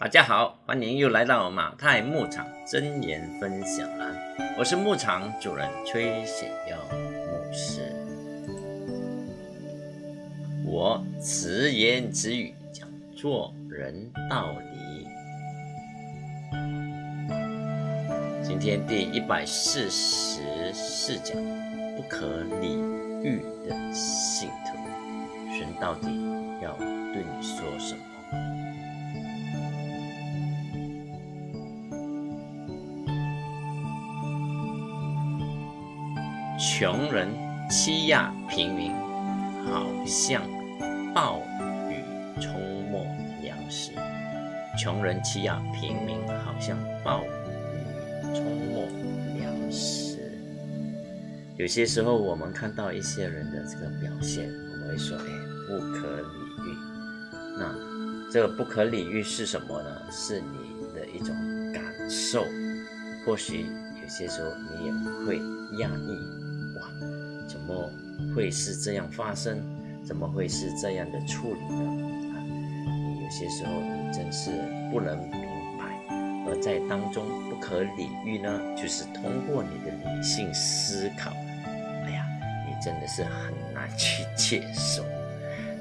大家好，欢迎又来到马太牧场真言分享栏，我是牧场主人崔显耀牧师。我直言直语讲做人道理。今天第一百四十四讲，不可理喻的信徒，神到底要对你说什么？穷人欺压平民，好像暴雨冲没粮食。穷人欺压平民，好像暴雨冲没粮食。有些时候，我们看到一些人的这个表现，我们会说：“哎，不可理喻。”那这个不可理喻是什么呢？是你的一种感受。或许有些时候，你也会压抑。怎么会是这样发生？怎么会是这样的处理呢？啊，你有些时候你真是不能明白，而在当中不可理喻呢，就是通过你的理性思考，哎呀，你真的是很难去接受。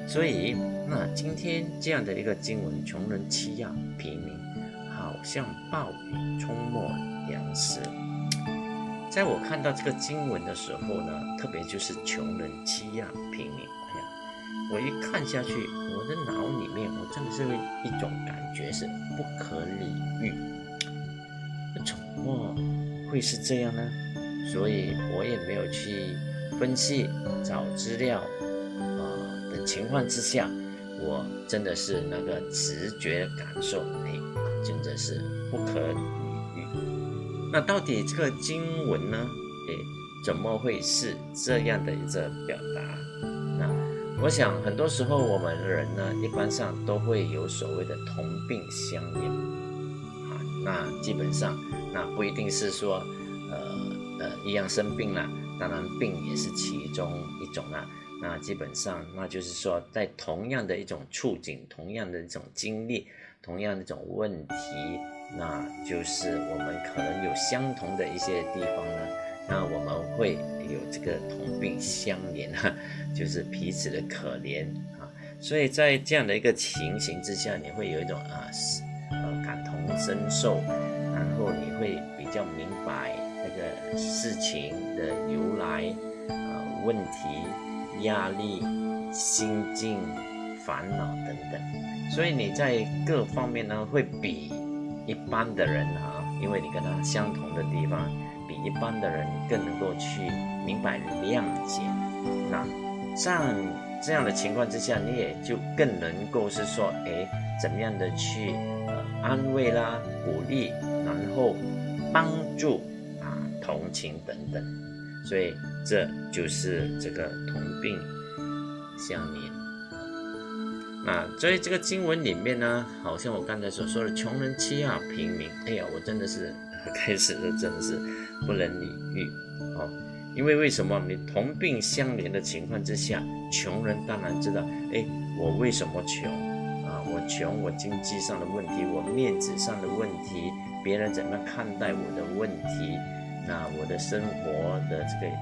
所以，那今天这样的一个经文，穷人欺压平民，好像暴雨冲没粮食。在我看到这个经文的时候呢，特别就是穷人欺压平民，哎呀，我一看下去，我的脑里面我真的是一种感觉是不可理喻，怎么会是这样呢？所以我也没有去分析找资料啊的情况之下，我真的是那个直觉感受，哎，真的是不可。那到底这个经文呢？诶，怎么会是这样的一个表达？那我想很多时候我们人呢，一般上都会有所谓的同病相怜啊。那基本上，那不一定是说，呃呃，一样生病了，当然病也是其中一种啦。那基本上，那就是说，在同样的一种处境，同样的一种经历，同样的一种问题。那就是我们可能有相同的一些地方呢，那我们会有这个同病相怜啊，就是彼此的可怜啊，所以在这样的一个情形之下，你会有一种啊，呃感同身受，然后你会比较明白那个事情的由来啊，问题、压力、心境、烦恼等等，所以你在各方面呢会比。一般的人啊，因为你跟他相同的地方，比一般的人更能够去明白谅解。那像这样的情况之下，你也就更能够是说，哎，怎么样的去呃安慰啦、鼓励，然后帮助啊、同情等等。所以这就是这个同病相怜。那在这个经文里面呢，好像我刚才所说的穷人欺压平民，哎呀，我真的是开始的真的是不能理喻哦。因为为什么你同病相怜的情况之下，穷人当然知道，哎，我为什么穷啊？我穷，我经济上的问题，我面子上的问题，别人怎么看待我的问题，那我的生活的这个。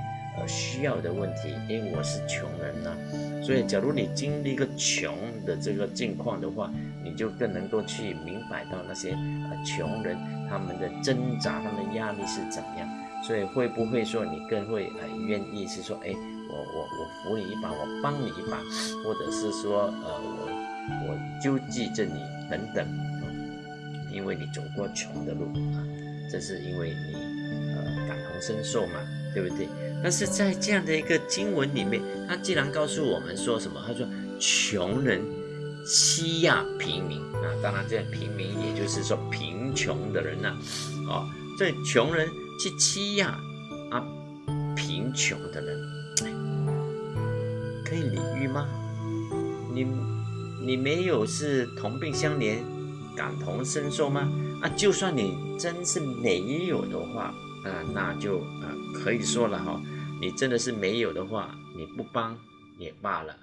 需要的问题，因为我是穷人呐，所以假如你经历一个穷的这个境况的话，你就更能够去明白到那些呃穷人他们的挣扎，他们的压力是怎么样。所以会不会说你更会呃愿意是说，哎，我我我扶你一把，我帮你一把，或者是说呃我我救济着你等等，因为你走过穷的路啊，这是因为你呃感同身受嘛，对不对？但是在这样的一个经文里面，他既然告诉我们说什么？他说穷人欺压平民啊，当然这平民也就是说贫穷的人呐，哦，这穷人去欺压啊贫穷的人，可以理喻吗？你你没有是同病相怜、感同身受吗？啊，就算你真是没有的话。啊，那就啊，可以说了哈，你真的是没有的话，你不帮也罢了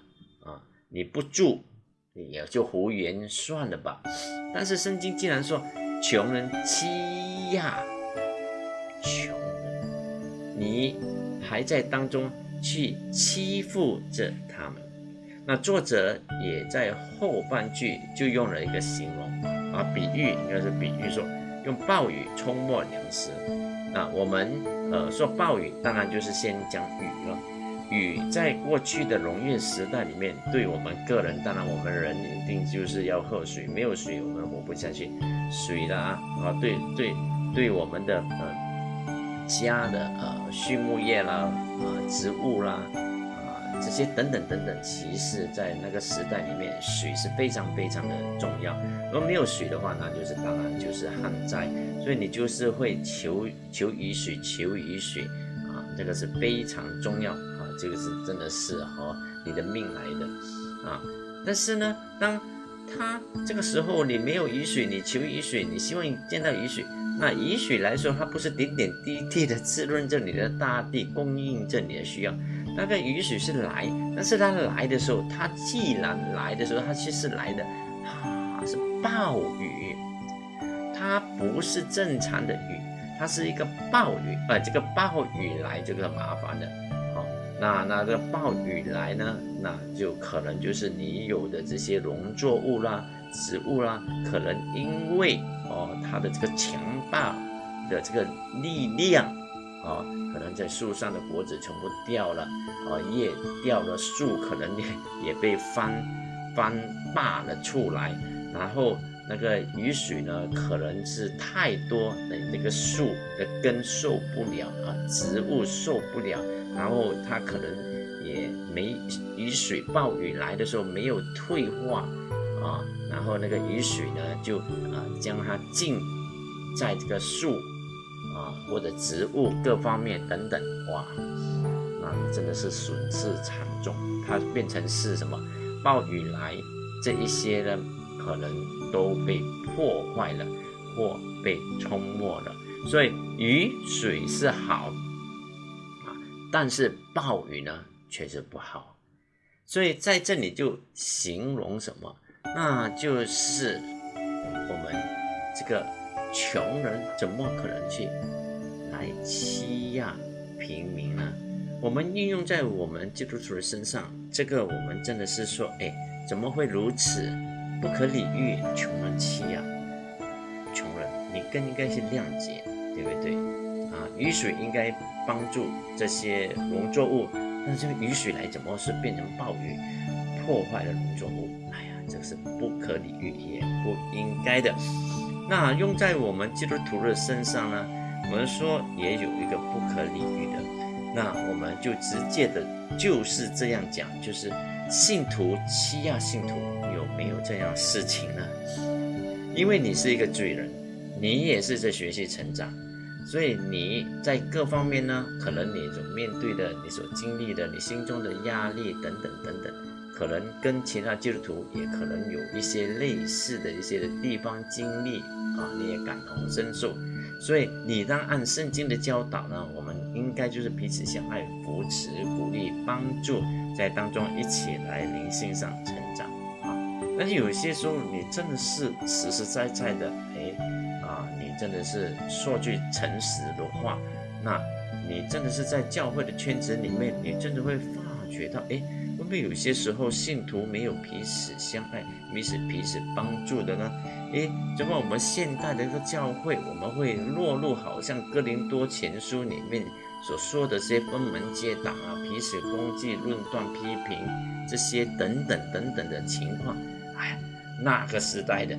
啊，你不助也就胡言算了吧。但是圣经竟然说穷人欺压穷人，你还在当中去欺负着他们，那作者也在后半句就用了一个形容啊，比喻应该是比喻说用暴雨冲没粮食。那我们呃说暴雨，当然就是先讲雨了。雨在过去的农业时代里面，对我们个人，当然我们人一定就是要喝水，没有水我们活不下去。水啦啊，对对对，我们的呃家的呃畜牧业啦啊植物啦这些等等等等，其实在那个时代里面，水是非常非常的重要。如果没有水的话，那就是当然就是旱灾，所以你就是会求求雨水，求雨水啊，这个是非常重要啊。这个是真的是和你的命来的啊！但是呢，当他这个时候你没有雨水，你求雨水，你希望见到雨水，那雨水来说，它不是点点滴滴的 滋润着你的大地，供应着你的需要。那个雨水是来，但是它来的时候，它既然来的时候，它其实来的啊是暴雨，它不是正常的雨，它是一个暴雨，呃，这个暴雨来这个麻烦的。好那那个暴雨来呢，那就可能就是你有的这些农作物啦、植物啦，可能因为哦它的这个强大的这个力量，啊，可能在树上的果子全部掉了，啊叶掉了，树可能也也被翻翻拔了出来，然后那个雨水呢，可能是太多，那那个树的根受不了啊，植物受不了。然后它可能也没雨水，暴雨来的时候没有退化啊，然后那个雨水呢就啊将它浸在这个树或者植物各方面等等，哇，那真的是损失惨重。它变成是什么？暴雨来这一些呢，可能都被破坏了或被冲没了。所以雨水是好啊。但是暴雨呢，确实不好，所以在这里就形容什么，那就是我们这个穷人怎么可能去来欺压平民呢？我们运用在我们基督徒的身上，这个我们真的是说，哎，怎么会如此不可理喻？穷人欺压穷人，你更应该去谅解，对不对？啊，雨水应该帮助这些农作物，但这个雨水来怎么是变成暴雨，破坏了农作物？哎呀，这是不可理喻，也不应该的。那用在我们基督徒的身上呢？我们说也有一个不可理喻的，那我们就直接的就是这样讲，就是信徒欺压信徒，有没有这样事情呢？因为你是一个罪人，你也是在学习成长。所以你在各方面呢，可能你所面对的、你所经历的、你心中的压力等等等等，可能跟其他基督徒也可能有一些类似的一些地方经历啊，你也感同身受。所以你当按圣经的教导呢，我们应该就是彼此相爱、扶持、鼓励、帮助，在当中一起来灵性上成长啊。但是有些时候，你真的是实实在在的，哎。真的是说句诚实的话，那你真的是在教会的圈子里面，你真的会发觉到，哎，会不会有些时候信徒没有彼此相爱、彼此彼此帮助的呢？哎，怎么我们现代的一个教会，我们会落入好像哥林多前书里面所说的这些分门结党啊、彼此攻击、论断、批评这些等等等等的情况？哎，那个时代的。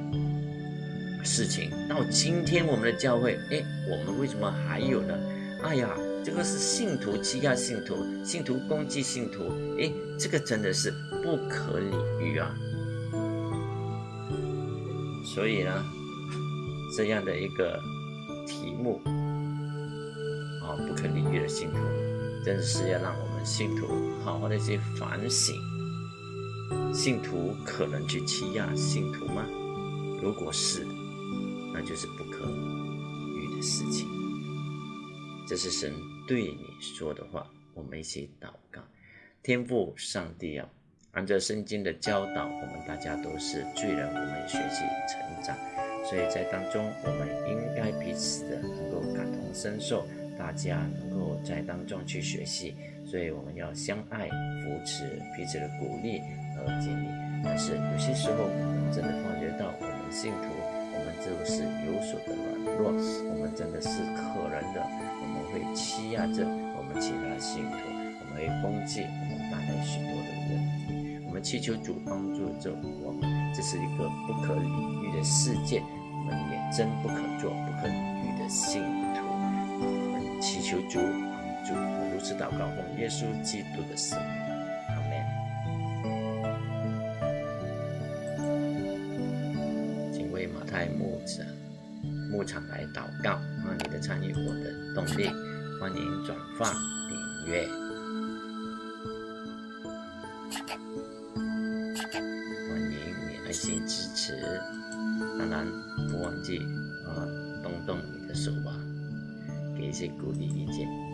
事情到今天，我们的教会，哎，我们为什么还有呢？哎呀，这个是信徒欺压信徒，信徒攻击信徒，哎，这个真的是不可理喻啊！所以呢，这样的一个题目啊，不可理喻的信徒，真的是要让我们信徒好好的去反省：信徒可能去欺压信徒吗？如果是，那就是不可遇的事情。这是神对你说的话，我们一起祷告。天父上帝啊，按照圣经的教导，我们大家都是罪人，我们学习成长，所以在当中，我们应该彼此的能够感同身受，大家能够在当中去学习，所以我们要相爱、扶持彼此的鼓励和建立。但是有些时候，我们真的发觉到，我们信徒，我们就是有所的软弱，我们真的是可能的，我们会欺压着我们其他信徒，我们会攻击我们带来许多。祈求主帮助着我们，这是一个不可理喻的世界，我们也真不可做不可理喻的信徒。我们祈求主帮助，如此祷告，奉耶稣基督的圣名，阿门。请为马太牧者牧场来祷告，让你的参与我的动力，欢迎转发订阅。当然不忘记啊，动动你的手吧，给一些鼓励意见。